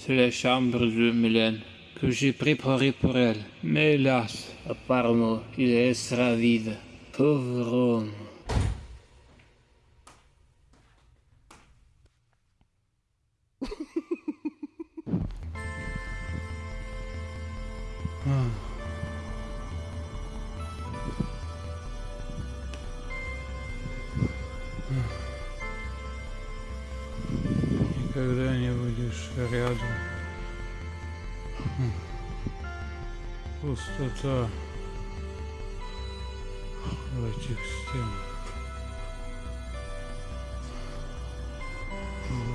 c'est la chambre de Mylène que j'ai préparée pour elle. Mais hélas, apparemment, il sera vide. Pauvre homme. Никогда не будешь рядом. Пустота в этих стенах.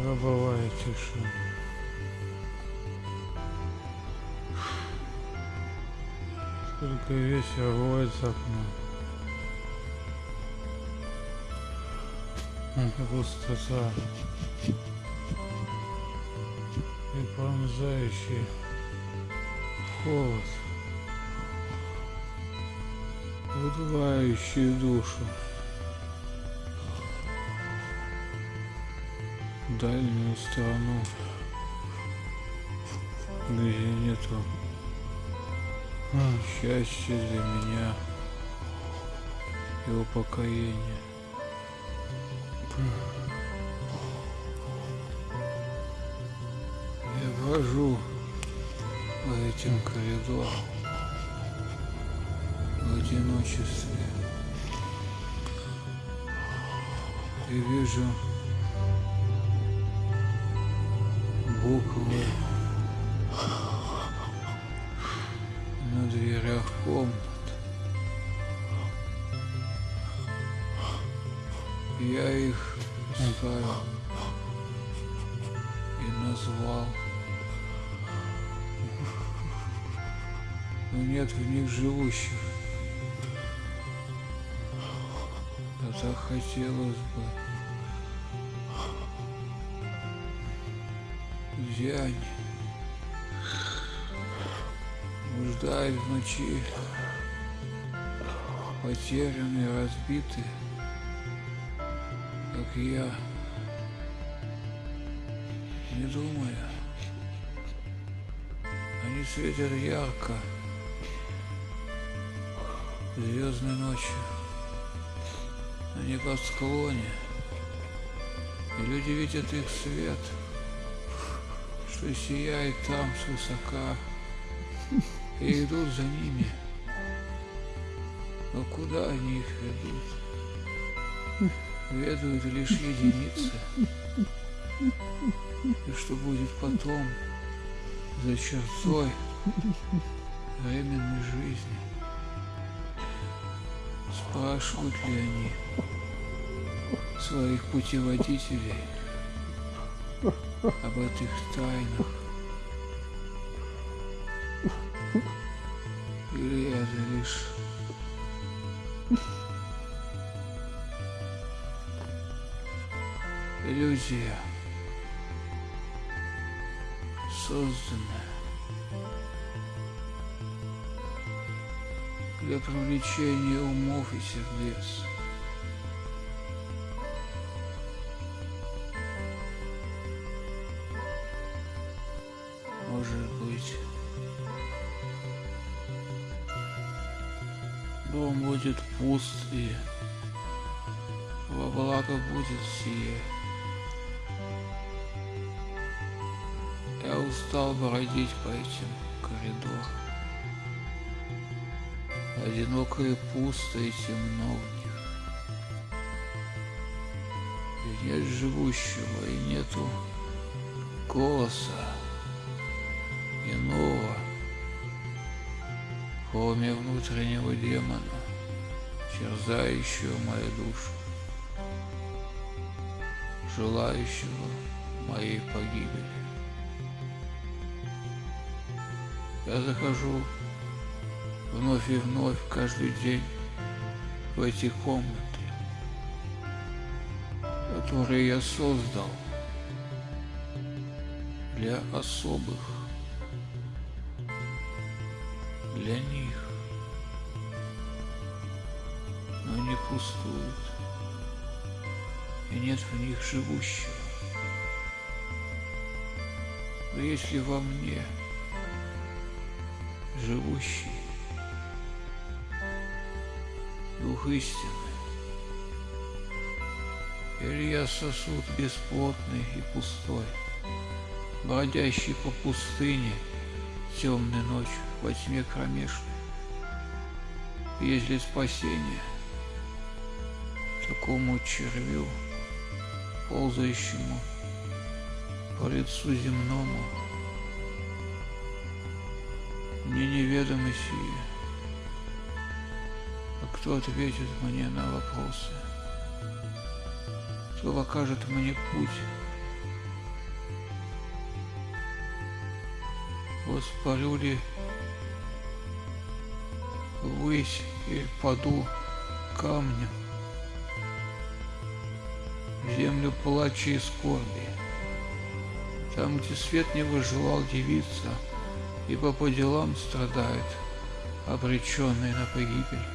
Гробовая тишина. Только ветер воет за окном. Пустота и пронзающий холод, выдувающий душу. Дальнюю страну, где нету счастья для меня и упокоения. Я брожу по этим коридорам в одиночестве и вижу буквы на дверях комнат. Я их ставил и назвал. Но нет в них живущих. А так хотелось бы. Где они? Блуждают в ночи, потерянные, разбитые, как я. Не думая, они светят ярко, звездной ночью, на небосклоне, и люди видят их свет — что сияет там свысока, и идут за ними. Но куда они их ведут? Ведают лишь единицы. И что будет потом, за чертой временной жизни? Спрашивают ли они своих путеводителей? об этих тайнах. Или это лишь иллюзия, созданная для привлечения умов и сердец. может быть. Дом будет пуст и во благо будет сие. Я устал бродить по этим коридорам. Одиноко и пусто и темно в них. И нет живущего, и нету голоса иного, кроме внутреннего демона, терзающего мою душу, желающего моей погибели. Я захожу вновь и вновь каждый день в эти комнаты, которые я создал для особых для них, но они пустуют, и нет в них живущего. Но если во мне, живущий, Дух истины, или я сосуд бесплотный и пустой, бродящий по пустыне темной ночью во тьме кромешной. Есть ли спасение такому червю, ползающему по лицу земному? Мне неведомо сие. А кто ответит мне на вопросы? Кто покажет мне путь? Воспарю ли ввысь или паду камнем землю плача и скорби. Там, где свет не выжелал девица, ибо по делам страдает, обреченный на погибель.